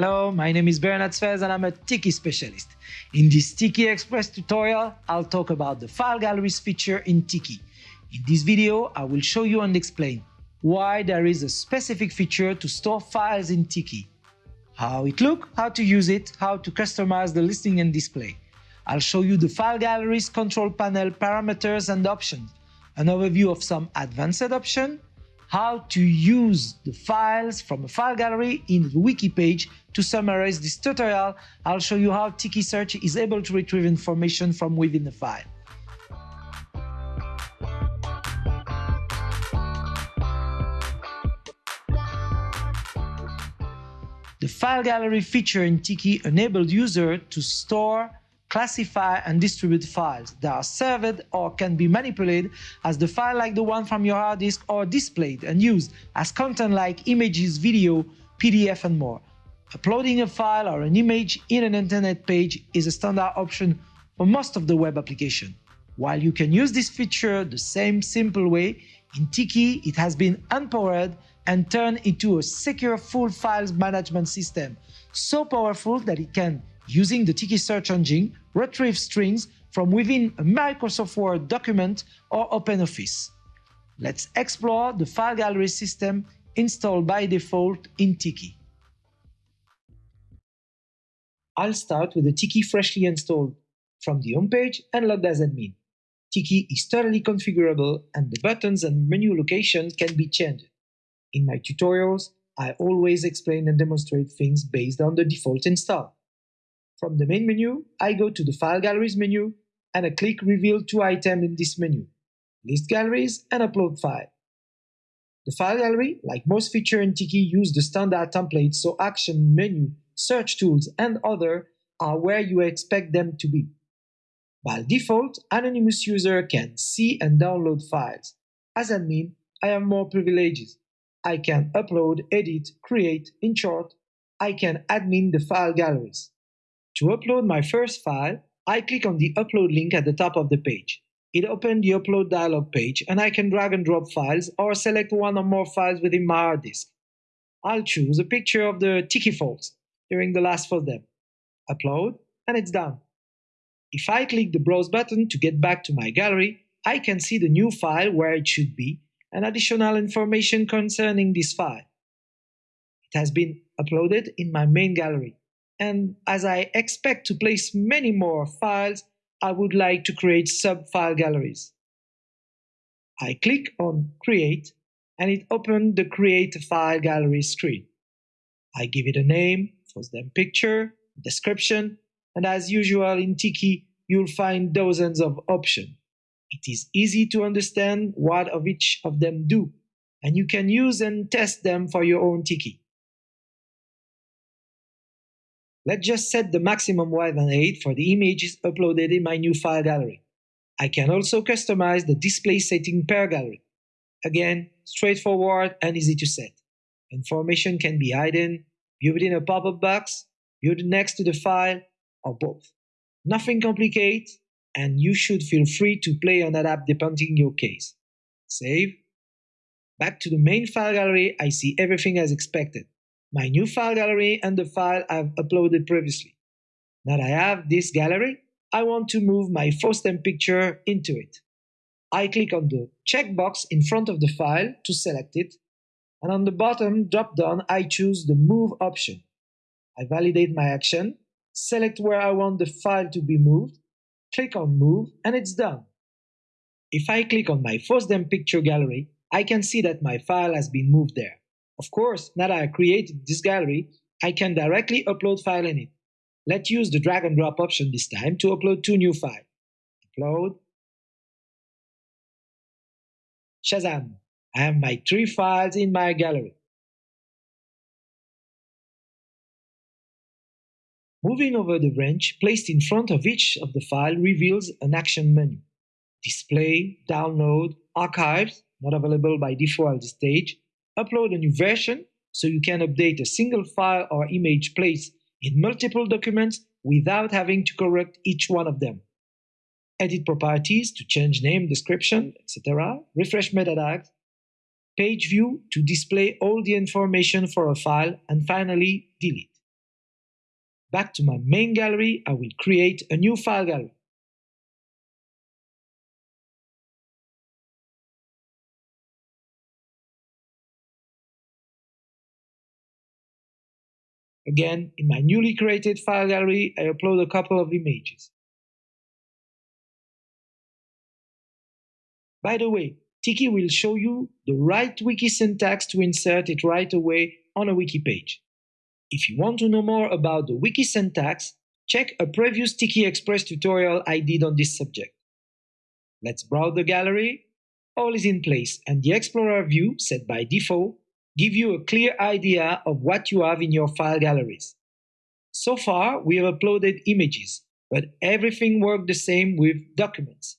Hello, my name is Bernard Sfez and I'm a Tiki specialist. In this Tiki Express tutorial, I'll talk about the file galleries feature in Tiki. In this video, I will show you and explain why there is a specific feature to store files in Tiki, how it looks, how to use it, how to customize the listing and display. I'll show you the file galleries control panel parameters and options, an overview of some advanced options, how to use the files from a file gallery in the wiki page. To summarize this tutorial, I'll show you how Tiki Search is able to retrieve information from within the file. The file gallery feature in Tiki enabled users to store classify and distribute files that are served or can be manipulated as the file like the one from your hard disk or displayed and used as content like images, video, PDF and more. Uploading a file or an image in an internet page is a standard option for most of the web application. While you can use this feature the same simple way, in Tiki it has been empowered and turned into a secure full files management system, so powerful that it can using the Tiki search engine, retrieve strings from within a Microsoft Word document or OpenOffice. Let's explore the file gallery system installed by default in Tiki. I'll start with the Tiki freshly installed from the homepage and logged as admin. Tiki is totally configurable and the buttons and menu location can be changed. In my tutorials, I always explain and demonstrate things based on the default install. From the main menu, I go to the File Galleries menu and I click Reveal two items in this menu, List Galleries and Upload File. The File Gallery, like most features in Tiki, use the standard template so Action, Menu, Search Tools, and other are where you expect them to be. By default, anonymous user can see and download files. As admin, I have more privileges. I can upload, edit, create, in short, I can admin the file galleries. To upload my first file, I click on the upload link at the top of the page. It opens the upload dialog page and I can drag and drop files or select one or more files within my hard disk. I'll choose a picture of the Tiki Falls during the last FOSDEM. Upload and it's done. If I click the browse button to get back to my gallery, I can see the new file where it should be and additional information concerning this file. It has been uploaded in my main gallery and as I expect to place many more files, I would like to create sub-file galleries. I click on Create and it opens the Create a File Gallery screen. I give it a name, FOSDEM picture, description, and as usual in Tiki, you'll find dozens of options. It is easy to understand what of each of them do, and you can use and test them for your own Tiki. Let's just set the maximum width than 8 for the images uploaded in my new file gallery. I can also customize the display setting per gallery. Again, straightforward and easy to set. Information can be hidden, viewed in a pop-up box, viewed next to the file, or both. Nothing complicated, and you should feel free to play and adapt depending your case. Save. Back to the main file gallery, I see everything as expected my new file gallery and the file I've uploaded previously. Now that I have this gallery, I want to move my FOSDEM picture into it. I click on the checkbox in front of the file to select it, and on the bottom drop-down I choose the Move option. I validate my action, select where I want the file to be moved, click on Move, and it's done. If I click on my FOSDEM picture gallery, I can see that my file has been moved there. Of course, now that I created this gallery, I can directly upload file in it. Let's use the drag and drop option this time to upload two new files. Upload. Shazam! I have my three files in my gallery. Moving over the branch placed in front of each of the file reveals an action menu. Display, download, archives, not available by default at this stage, upload a new version so you can update a single file or image placed in multiple documents without having to correct each one of them. Edit properties to change name, description, etc. Refresh meta tags. Page view to display all the information for a file. And finally, delete. Back to my main gallery, I will create a new file gallery. Again, in my newly created file gallery, I upload a couple of images. By the way, Tiki will show you the right wiki syntax to insert it right away on a wiki page. If you want to know more about the wiki syntax, check a previous Tiki Express tutorial I did on this subject. Let's browse the gallery. All is in place and the Explorer view, set by default, give you a clear idea of what you have in your file galleries. So far, we have uploaded images, but everything worked the same with documents.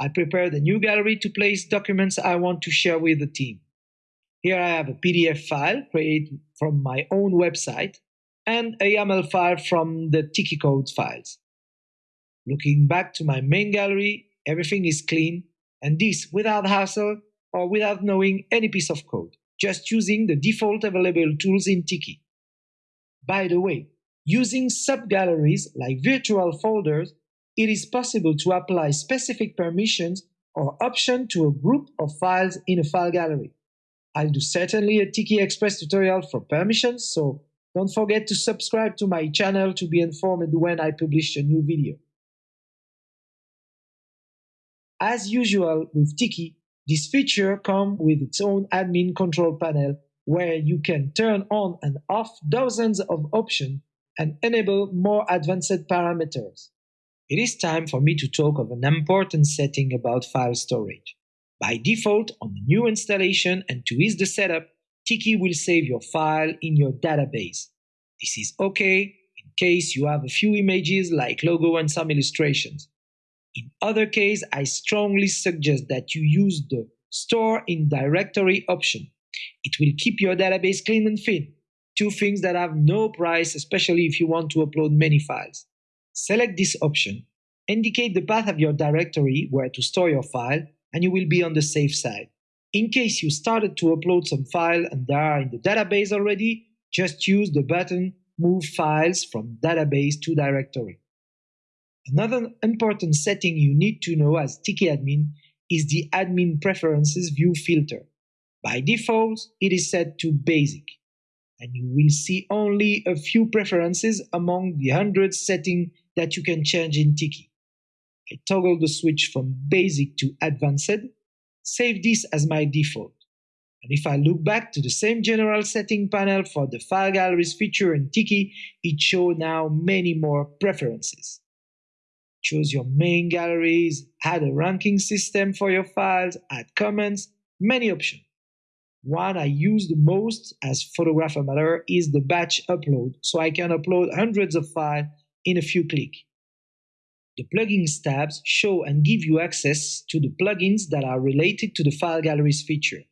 I prepared a new gallery to place documents I want to share with the team. Here I have a PDF file created from my own website and a YAML file from the Tiki Code files. Looking back to my main gallery, everything is clean, and this without hassle or without knowing any piece of code just using the default available tools in Tiki. By the way, using subgalleries like virtual folders, it is possible to apply specific permissions or options to a group of files in a file gallery. I'll do certainly a Tiki Express tutorial for permissions, so don't forget to subscribe to my channel to be informed when I publish a new video. As usual with Tiki, this feature comes with its own admin control panel where you can turn on and off dozens of options and enable more advanced parameters. It is time for me to talk of an important setting about file storage. By default, on the new installation and to ease the setup, Tiki will save your file in your database. This is okay in case you have a few images like logo and some illustrations. In other case, I strongly suggest that you use the Store in Directory option. It will keep your database clean and thin. Two things that have no price, especially if you want to upload many files. Select this option, indicate the path of your directory where to store your file, and you will be on the safe side. In case you started to upload some file and they are in the database already, just use the button Move Files from Database to Directory. Another important setting you need to know as Tiki admin is the admin preferences view filter. By default, it is set to basic, and you will see only a few preferences among the hundreds settings that you can change in Tiki. I toggle the switch from basic to advanced, save this as my default. And if I look back to the same general setting panel for the file galleries feature in Tiki, it shows now many more preferences choose your main galleries, add a ranking system for your files, add comments, many options. One I use the most as Photographer Matter is the batch upload, so I can upload hundreds of files in a few clicks. The plugins tabs show and give you access to the plugins that are related to the file galleries feature.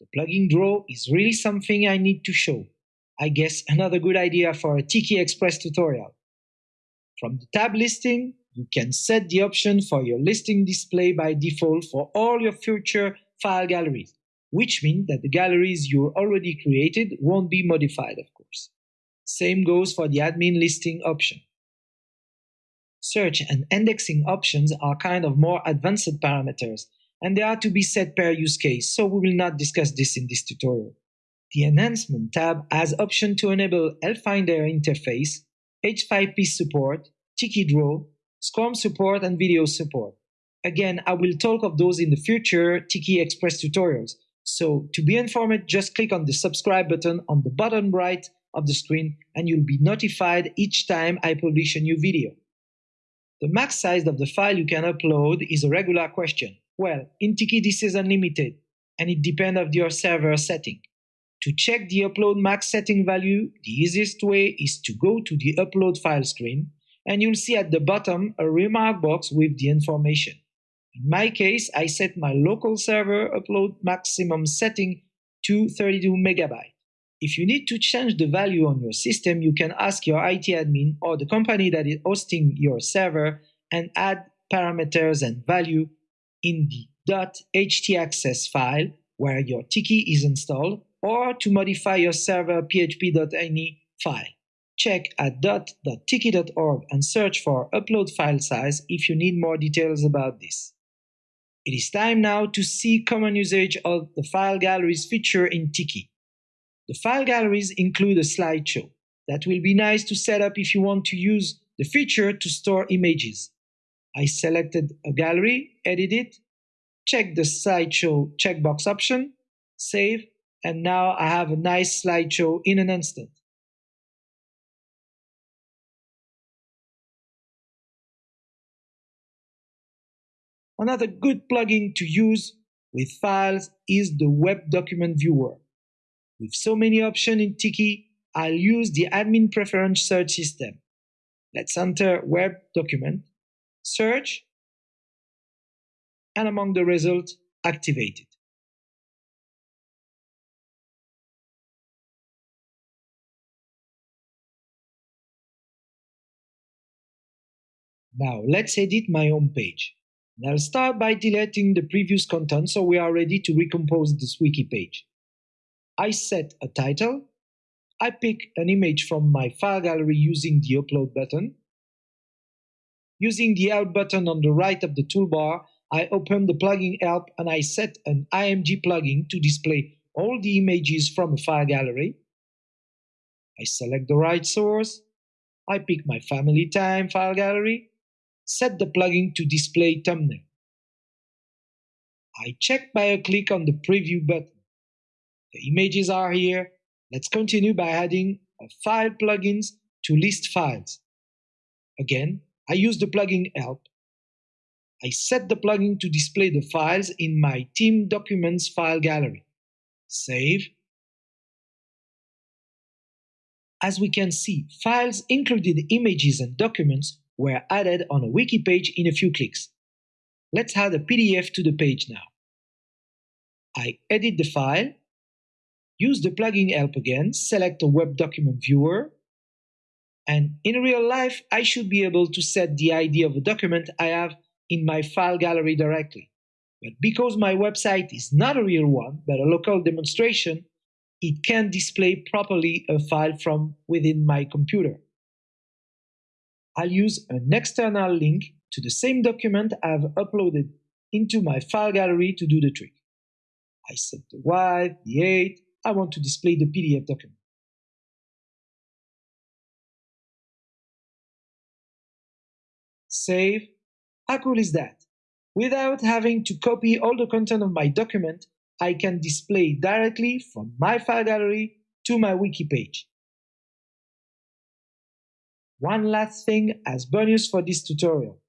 The plugin draw is really something I need to show. I guess another good idea for a Tiki Express tutorial. From the tab listing, you can set the option for your listing display by default for all your future file galleries, which means that the galleries you already created won't be modified, of course. Same goes for the admin listing option. Search and indexing options are kind of more advanced parameters, and they are to be set per use case, so we will not discuss this in this tutorial. The Enhancement tab has option to enable Finder interface, H5P support, Tiki Draw, SCORM support and video support. Again, I will talk of those in the future Tiki Express tutorials. So to be informed, just click on the subscribe button on the bottom right of the screen and you'll be notified each time I publish a new video. The max size of the file you can upload is a regular question. Well, in Tiki this is unlimited and it depends of your server setting. To check the upload max setting value, the easiest way is to go to the upload file screen and you'll see at the bottom a remark box with the information. In my case, I set my local server upload maximum setting to 32 megabyte. If you need to change the value on your system, you can ask your IT admin or the company that is hosting your server and add parameters and value in the .htaccess file where your Tiki is installed or to modify your server php.ini file. Check at doc.tiki.org and search for upload file size if you need more details about this. It is time now to see common usage of the file galleries feature in Tiki. The file galleries include a slideshow that will be nice to set up if you want to use the feature to store images. I selected a gallery, edit it, check the slideshow checkbox option, save, and now I have a nice slideshow in an instant. Another good plugin to use with files is the Web Document Viewer. With so many options in Tiki, I'll use the admin preference search system. Let's enter Web Document, search, and among the results, activate it. Now let's edit my home page. I'll start by deleting the previous content so we are ready to recompose this wiki page. I set a title. I pick an image from my file gallery using the upload button. Using the help button on the right of the toolbar, I open the plugin help and I set an IMG plugin to display all the images from a file gallery. I select the right source. I pick my family time file gallery set the plugin to display thumbnail. I check by a click on the preview button. The images are here. Let's continue by adding a file plugins to list files. Again, I use the plugin help. I set the plugin to display the files in my team documents file gallery. Save. As we can see, files included images and documents were added on a wiki page in a few clicks. Let's add a PDF to the page now. I edit the file, use the plugin help again, select a web document viewer, and in real life, I should be able to set the ID of a document I have in my file gallery directly. But because my website is not a real one, but a local demonstration, it can't display properly a file from within my computer. I'll use an external link to the same document I've uploaded into my file gallery to do the trick. I set the width, the height, I want to display the PDF document. Save. How cool is that? Without having to copy all the content of my document, I can display directly from my file gallery to my wiki page. One last thing as bonus for this tutorial.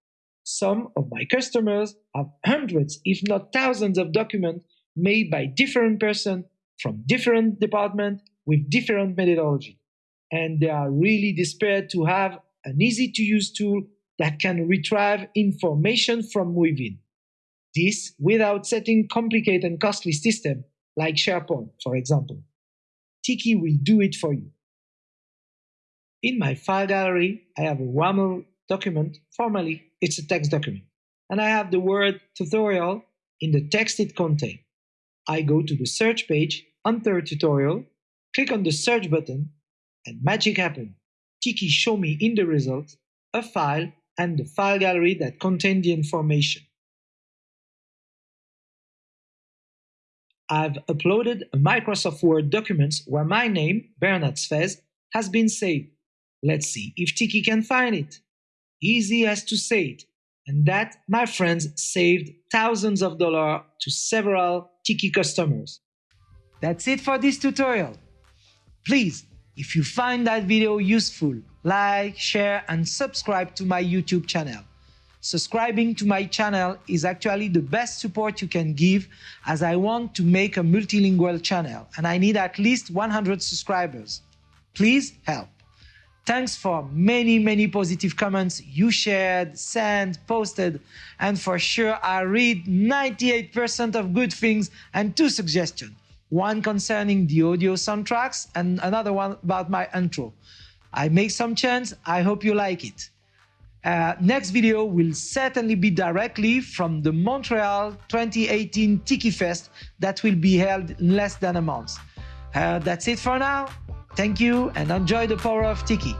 Some of my customers have hundreds, if not thousands of documents made by different persons from different departments with different methodology. And they are really desperate to have an easy to use tool that can retrieve information from within. This without setting complicated and costly system like SharePoint, for example. Tiki will do it for you. In my file gallery, I have a YAML document. Formally, it's a text document. And I have the word tutorial in the text it contains. I go to the search page, enter tutorial, click on the search button, and magic happens. Tiki show me in the result a file and the file gallery that contain the information. I've uploaded a Microsoft Word document where my name, Bernard Sfez, has been saved. Let's see if Tiki can find it. Easy as to say it. And that, my friends, saved thousands of dollars to several Tiki customers. That's it for this tutorial. Please, if you find that video useful, like, share and subscribe to my YouTube channel. Subscribing to my channel is actually the best support you can give as I want to make a multilingual channel and I need at least 100 subscribers. Please help. Thanks for many, many positive comments you shared, sent, posted, and for sure I read 98% of good things and two suggestions. One concerning the audio soundtracks and another one about my intro. I make some change, I hope you like it. Uh, next video will certainly be directly from the Montreal 2018 Tiki Fest that will be held in less than a month. Uh, that's it for now. Thank you and enjoy the power of Tiki.